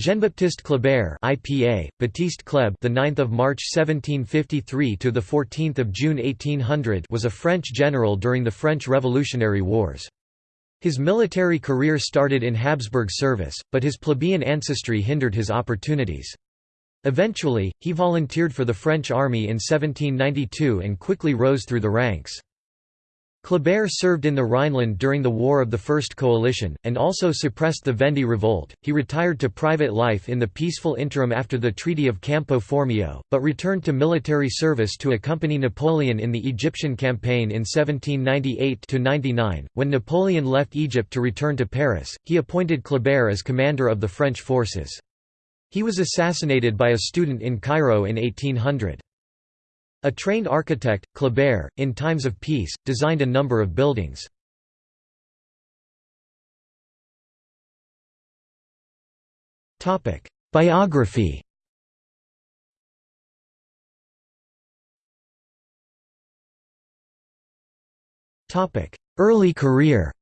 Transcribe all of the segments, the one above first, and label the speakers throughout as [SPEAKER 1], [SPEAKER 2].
[SPEAKER 1] Jean-Baptiste Kleber IPA, Baptiste Kleb the 9th of March 1753 to the 14th of June 1800 was a French general during the French Revolutionary Wars. His military career started in Habsburg service, but his plebeian ancestry hindered his opportunities. Eventually, he volunteered for the French army in 1792 and quickly rose through the ranks. Kleber served in the Rhineland during the War of the First Coalition, and also suppressed the Vendée revolt. He retired to private life in the peaceful interim after the Treaty of Campo Formio, but returned to military service to accompany Napoleon in the Egyptian campaign in 1798–99. When Napoleon left Egypt to return to Paris, he appointed Kleber as commander of the French forces. He was assassinated by a student in Cairo in 1800. A trained architect, Kleber, in times of peace, designed a number of buildings. Biography Early career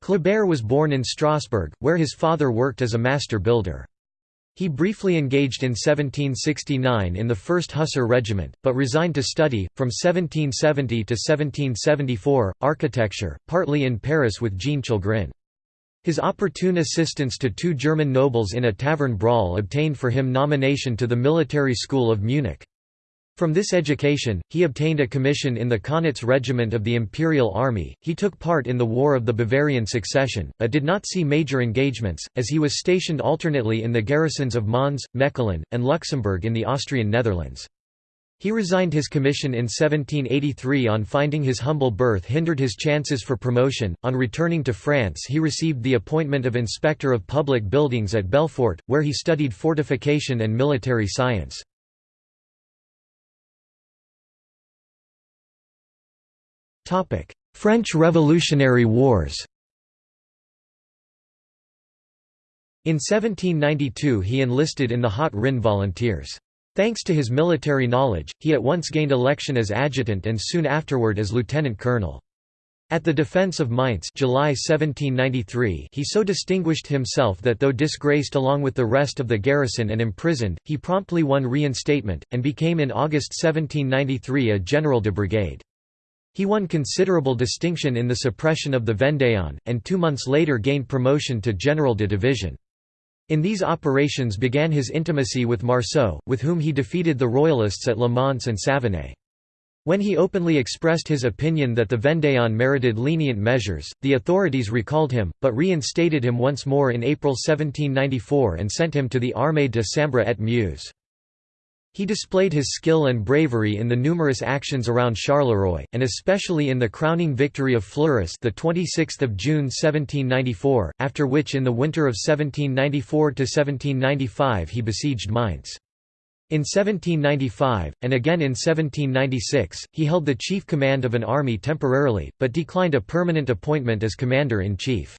[SPEAKER 1] Kleber was born in Strasbourg, where his father worked as a master builder. He briefly engaged in 1769 in the 1st Hussar Regiment, but resigned to study, from 1770 to 1774, architecture, partly in Paris with Jean Chalgrin. His opportune assistance to two German nobles in a tavern brawl obtained for him nomination to the military school of Munich. From this education, he obtained a commission in the Kaunitz Regiment of the Imperial Army. He took part in the War of the Bavarian Succession, but did not see major engagements, as he was stationed alternately in the garrisons of Mons, Mechelen, and Luxembourg in the Austrian Netherlands. He resigned his commission in 1783 on finding his humble birth hindered his chances for promotion. On returning to France, he received the appointment of Inspector of Public Buildings at Belfort, where he studied fortification and military science. French Revolutionary Wars In 1792 he enlisted in the Haut Rhin Volunteers. Thanks to his military knowledge, he at once gained election as adjutant and soon afterward as lieutenant colonel. At the defense of Mainz July 1793 he so distinguished himself that though disgraced along with the rest of the garrison and imprisoned, he promptly won reinstatement, and became in August 1793 a general de brigade. He won considerable distinction in the suppression of the Vendéen, and two months later gained promotion to General de Division. In these operations began his intimacy with Marceau, with whom he defeated the Royalists at Le Mans and Savenay. When he openly expressed his opinion that the Vendéen merited lenient measures, the authorities recalled him, but reinstated him once more in April 1794 and sent him to the Armée de Sambre et Meuse. He displayed his skill and bravery in the numerous actions around Charleroi, and especially in the crowning victory of Fleurus the 26th of June 1794, after which in the winter of 1794–1795 he besieged Mainz. In 1795, and again in 1796, he held the chief command of an army temporarily, but declined a permanent appointment as commander-in-chief.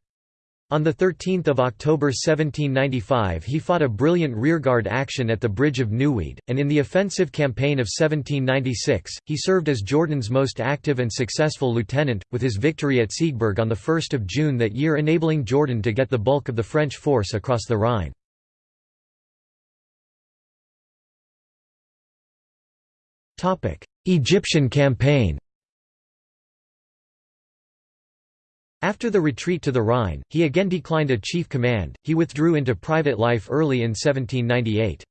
[SPEAKER 1] On 13 October 1795 he fought a brilliant rearguard action at the Bridge of Neuwied, and in the offensive campaign of 1796, he served as Jourdan's most active and successful lieutenant, with his victory at Siegburg on 1 June that year enabling Jordan to get the bulk of the French force across the Rhine. Egyptian campaign After the retreat to the Rhine, he again declined a chief command, he withdrew into private life early in 1798.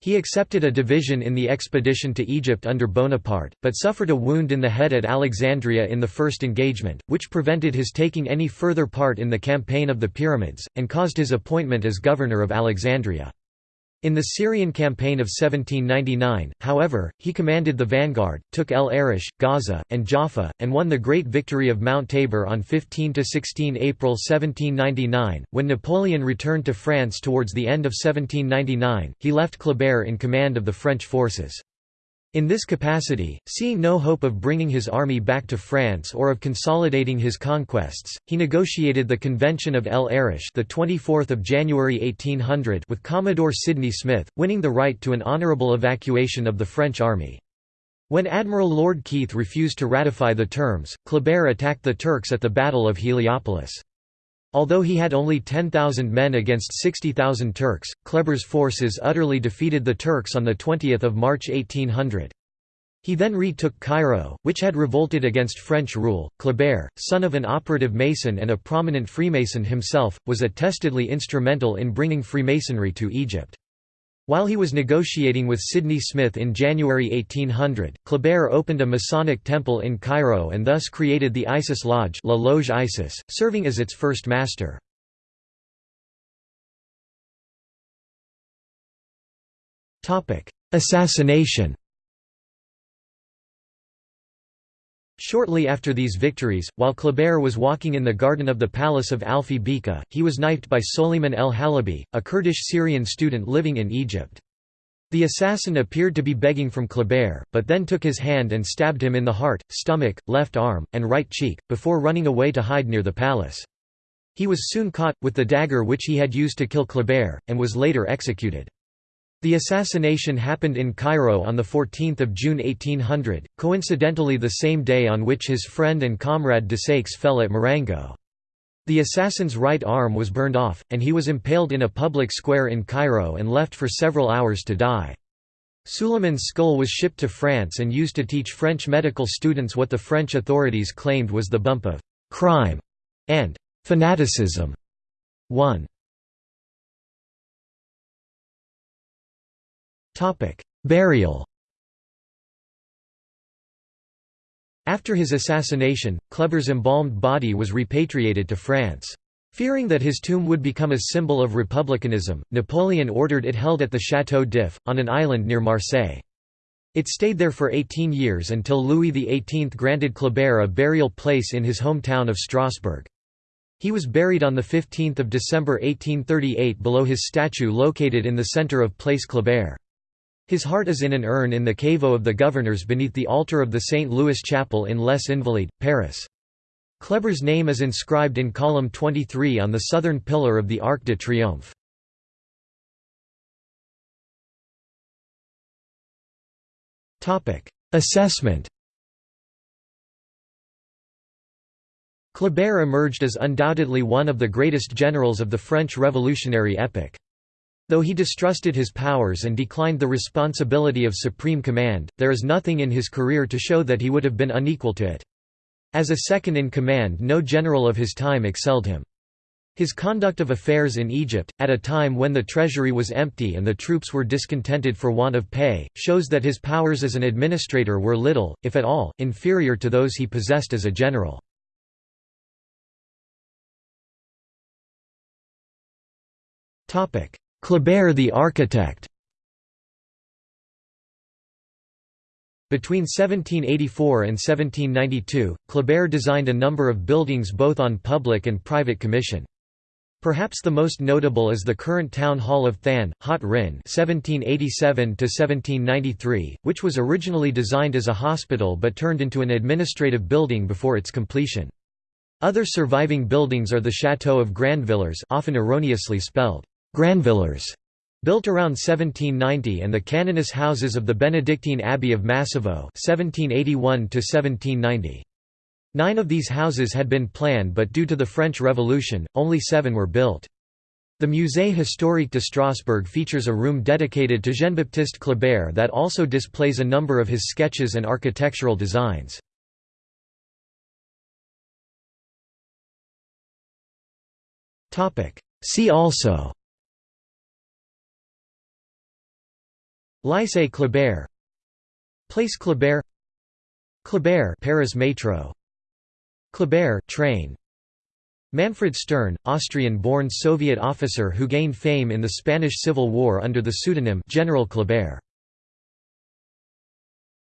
[SPEAKER 1] He accepted a division in the expedition to Egypt under Bonaparte, but suffered a wound in the head at Alexandria in the first engagement, which prevented his taking any further part in the campaign of the Pyramids, and caused his appointment as governor of Alexandria. In the Syrian campaign of 1799, however, he commanded the vanguard, took El Arish, Gaza, and Jaffa, and won the great victory of Mount Tabor on 15–16 April 1799. When Napoleon returned to France towards the end of 1799, he left Kleber in command of the French forces. In this capacity, seeing no hope of bringing his army back to France or of consolidating his conquests, he negotiated the Convention of El Arish the 24th of January 1800 with Commodore Sidney Smith, winning the right to an honourable evacuation of the French army. When Admiral Lord Keith refused to ratify the terms, Kleber attacked the Turks at the Battle of Heliopolis. Although he had only 10,000 men against 60,000 Turks, Kleber's forces utterly defeated the Turks on 20 March 1800. He then retook Cairo, which had revolted against French rule. Kleber, son of an operative Mason and a prominent Freemason himself, was attestedly instrumental in bringing Freemasonry to Egypt. While he was negotiating with Sidney Smith in January 1800, Kleber opened a Masonic temple in Cairo and thus created the Isis Lodge La Loge Isis, serving as its first master. Assassination Shortly after these victories, while Kleber was walking in the garden of the palace of Alfi Bika, he was knifed by Soliman el Halabi, a Kurdish Syrian student living in Egypt. The assassin appeared to be begging from Kleber, but then took his hand and stabbed him in the heart, stomach, left arm, and right cheek, before running away to hide near the palace. He was soon caught, with the dagger which he had used to kill Kleber, and was later executed. The assassination happened in Cairo on 14 June 1800, coincidentally the same day on which his friend and comrade Desaix fell at Marengo. The assassin's right arm was burned off, and he was impaled in a public square in Cairo and left for several hours to die. Suleiman's skull was shipped to France and used to teach French medical students what the French authorities claimed was the bump of «crime» and «fanaticism». 1 Burial After his assassination, Kleber's embalmed body was repatriated to France. Fearing that his tomb would become a symbol of republicanism, Napoleon ordered it held at the Château d'If, on an island near Marseille. It stayed there for 18 years until Louis XVIII granted Kleber a burial place in his hometown of Strasbourg. He was buried on 15 December 1838 below his statue located in the centre of Place Kleber. His heart is in an urn in the caveau of the governors beneath the altar of the St. Louis Chapel in Les Invalides, Paris. Kleber's name is inscribed in column 23 on the southern pillar of the Arc de Triomphe. Assessment Kleber emerged as undoubtedly one of the greatest generals of the French revolutionary epoch. Though he distrusted his powers and declined the responsibility of supreme command, there is nothing in his career to show that he would have been unequal to it. As a second-in-command no general of his time excelled him. His conduct of affairs in Egypt, at a time when the treasury was empty and the troops were discontented for want of pay, shows that his powers as an administrator were little, if at all, inferior to those he possessed as a general. Kleber the architect Between 1784 and 1792, Kleber designed a number of buildings both on public and private commission. Perhaps the most notable is the current Town Hall of Thann, Haut Rhin (1787–1793), which was originally designed as a hospital but turned into an administrative building before its completion. Other surviving buildings are the Château of Grandvillers, often erroneously spelled Granvillers, built around 1790 and the canoness houses of the Benedictine Abbey of Massevaux 1781 Nine of these houses had been planned but due to the French Revolution, only seven were built. The Musée historique de Strasbourg features a room dedicated to Jean-Baptiste Kleber that also displays a number of his sketches and architectural designs. See also Lycée Kleber. Place Kleber. Kleber Paris Metro. Kleber train. Manfred Stern, Austrian-born Soviet officer who gained fame in the Spanish Civil War under the pseudonym General Kleber